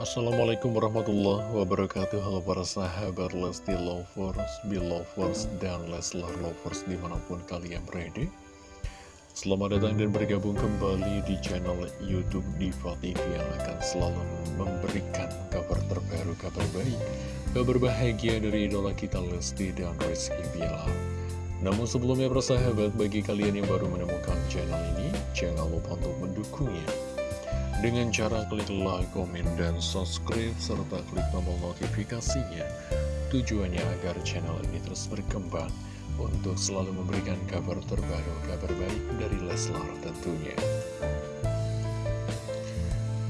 Assalamualaikum warahmatullahi wabarakatuh. Halo para sahabat Lesti Lovers, Belovers, dan Leslar Lovers di mana pun kalian berada. Selamat datang dan bergabung kembali di channel Youtube Diva TV yang akan selalu memberikan kabar terbaru, kabar baik Kabar bahagia dari idola kita Lesti dan Rizky Bilar. Namun sebelumnya persahabat, bagi kalian yang baru menemukan channel ini Jangan lupa untuk mendukungnya dengan cara klik like, komen, dan subscribe, serta klik tombol notifikasinya. Tujuannya agar channel ini terus berkembang untuk selalu memberikan kabar terbaru, kabar baik dari Leslar tentunya.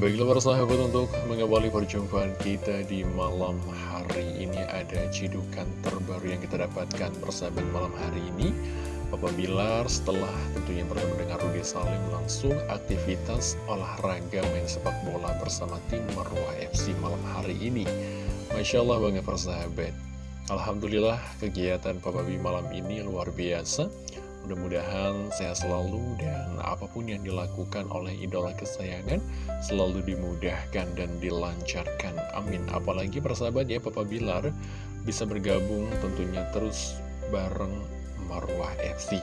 Baiklah para sahabat untuk mengawali perjumpaan kita di malam hari ini ada cidukan terbaru yang kita dapatkan persahabat malam hari ini Papa Bilar setelah tentunya bertemu dengan Rudy Salim langsung aktivitas olahraga main sepak bola bersama tim Marwah FC malam hari ini. Masya Allah banget persahabat. Alhamdulillah kegiatan Papa B malam ini luar biasa. Mudah-mudahan sehat selalu dan apa pun yang dilakukan oleh idola kesayangan selalu dimudahkan dan dilancarkan. Amin. Apalagi persahabat ya Papa Bilar bisa bergabung tentunya terus bareng Marwah FC.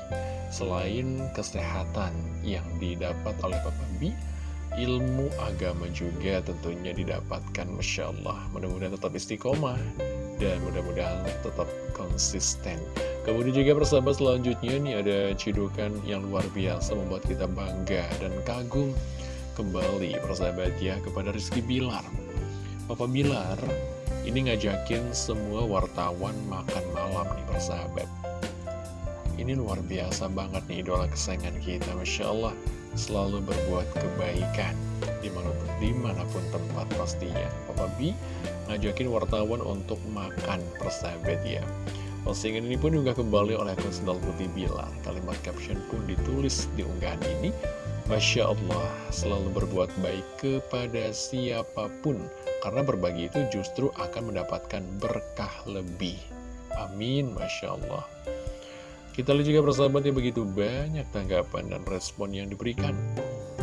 Selain kesehatan yang didapat oleh Papa B, ilmu agama juga tentunya didapatkan Masya Allah. Mudah-mudahan tetap istiqomah dan mudah-mudahan tetap konsisten. Kemudian juga persahabat selanjutnya nih ada cidukan yang luar biasa membuat kita bangga dan kagum kembali persahabat ya kepada Rizky Bilar. Papa Bilar ini ngajakin semua wartawan makan malam nih persahabat ini luar biasa banget nih idola kesayangan kita Masya Allah. Selalu berbuat kebaikan di mana pun, di mana pun tempat pastinya. Papa B ngajakin wartawan untuk makan persahabat ya. Postingan ini pun juga kembali oleh akun Sendal Putih Bilar Kalimat caption pun ditulis di unggahan ini. Masya Allah selalu berbuat baik kepada siapa pun. Karena berbagi itu justru akan mendapatkan berkah lebih. Amin Masya Allah kita lihat juga persahabat yang begitu banyak tanggapan dan respon yang diberikan.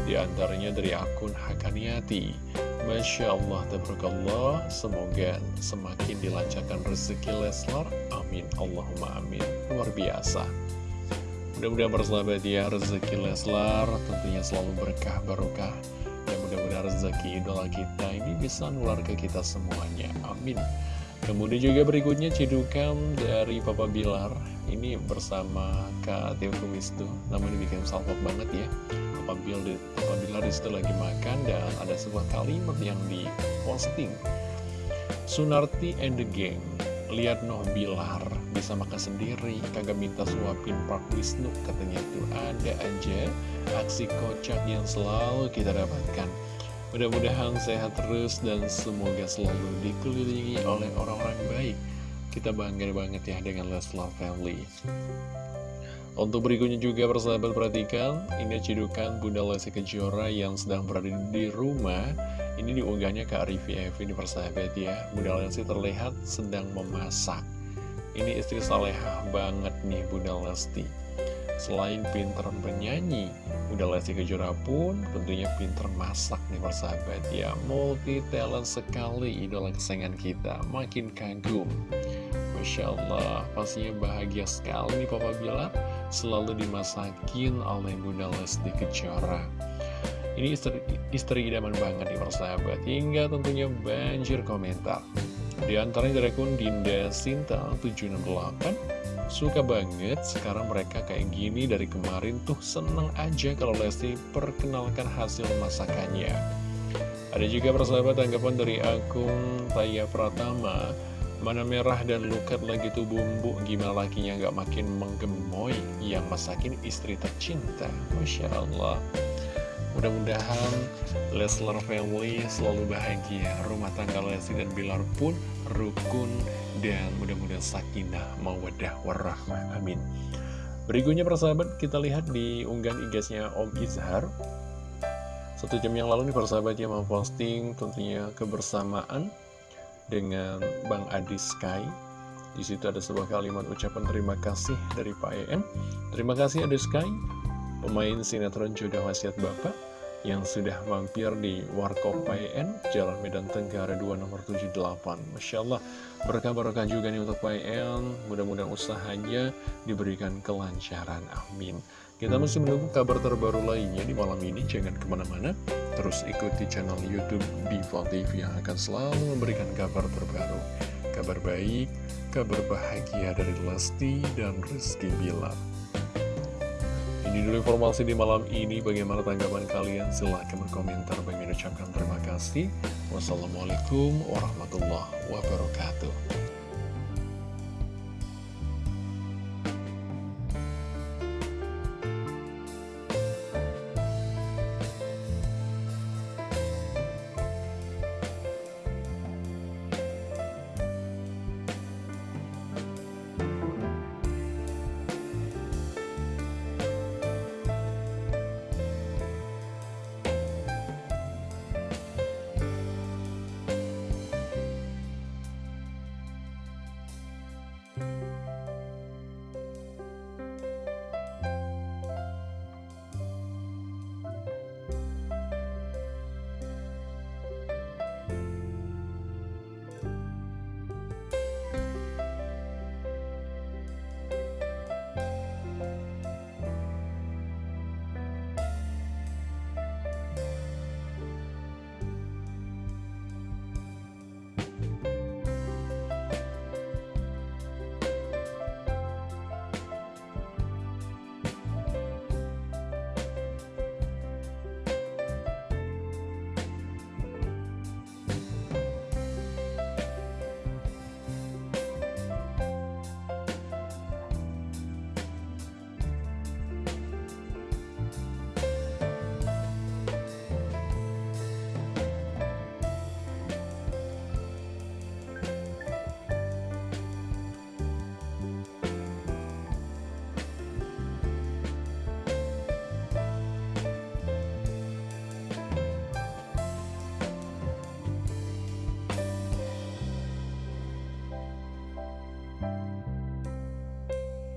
Di antaranya dari akun Hakaniati. Masya Allah, tabarakallah, semoga semakin dilancarkan rezeki Leslar. Amin, Allahumma amin. Luar biasa. Mudah-mudahan persahabat ya, rezeki Leslar tentunya selalu berkah barokah. Dan mudah-mudahan rezeki idola kita ini bisa nular ke kita semuanya. Amin. Kemudian juga berikutnya cedukan dari Papa Bilar. Ini bersama Kak Tim Wisnu. Namun ini bikin salpok banget ya. Papa, Bilar, Papa Bilar di situ lagi makan Dan ada sebuah kalimat yang di posting Sunarti and the gang Lihat noh Bilar Bisa makan sendiri Kagak minta suapin Pak Wisnu. Katanya itu ada aja Aksi kocak yang selalu kita dapatkan Mudah-mudahan sehat terus dan semoga selalu dikelilingi oleh orang-orang baik. Kita bangga banget ya dengan Leslar Family. Untuk berikutnya juga persahabat perhatikan, ini cidukan Bunda Lesti Kejora yang sedang berada di rumah. Ini diunggahnya ke Arifi Evi di persahabat ya. Bunda Lesti terlihat sedang memasak. Ini istri salehah banget nih Bunda Lesti. Selain pinter bernyanyi, udah Lesti Kejora pun tentunya pinter masak nih persahabat ya. Multi talent sekali idola kesayangan kita, makin kagum. Masya Allah, pastinya bahagia sekali nih Papa Bilar selalu dimasakin oleh Bunda Lesti Kejora. Ini istri, istri idaman banget nih persahabat, hingga tentunya banjir komentar. Di antaranya dari akun Dinda Sinta 768 Suka banget sekarang mereka kayak gini dari kemarin tuh seneng aja kalau Lesti perkenalkan hasil masakannya. Ada juga persahabat tanggapan dari akun Taya Pratama. Mana merah dan lukat lagi tuh bumbu, gimana lakinya nggak makin menggemoy yang masakin istri tercinta. Masya Allah. Mudah-mudahan Leslar Family selalu bahagia Rumah tangga Lesti dan Bilar pun rukun Dan mudah-mudahan sakinah, mawadah, warahmah Amin. Berikutnya persahabat kita lihat di unggahan igasnya Om Izhar. Satu jam yang lalu nih persahabat yang memposting tentunya kebersamaan Dengan Bang Adi Sky. Di situ ada sebuah kalimat ucapan terima kasih dari Pak EN Terima kasih Adi Sky. Pemain sinetron Jodoh Wasiat Bapak yang sudah mampir di Warkop PN, Jalan Medan Tenggara 2 nomor 78. Masya Allah, berkah-berkah juga nih untuk PN, mudah-mudahan usahanya diberikan kelancaran, amin. Kita masih menunggu kabar terbaru lainnya di malam ini, jangan ke mana-mana, terus ikuti channel Youtube Diva TV yang akan selalu memberikan kabar terbaru. Kabar baik, kabar bahagia dari Lesti dan Rizky Bilar. Ini dulu informasi di malam ini. Bagaimana tanggapan kalian? Silahkan berkomentar. Bagi ucapkan terima kasih. Wassalamualaikum warahmatullahi wabarakatuh.